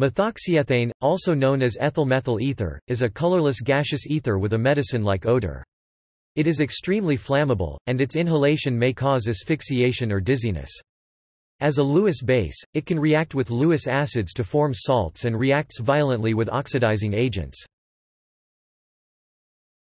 Methoxyethane, also known as ethyl methyl ether, is a colorless gaseous ether with a medicine-like odor. It is extremely flammable, and its inhalation may cause asphyxiation or dizziness. As a Lewis base, it can react with Lewis acids to form salts and reacts violently with oxidizing agents.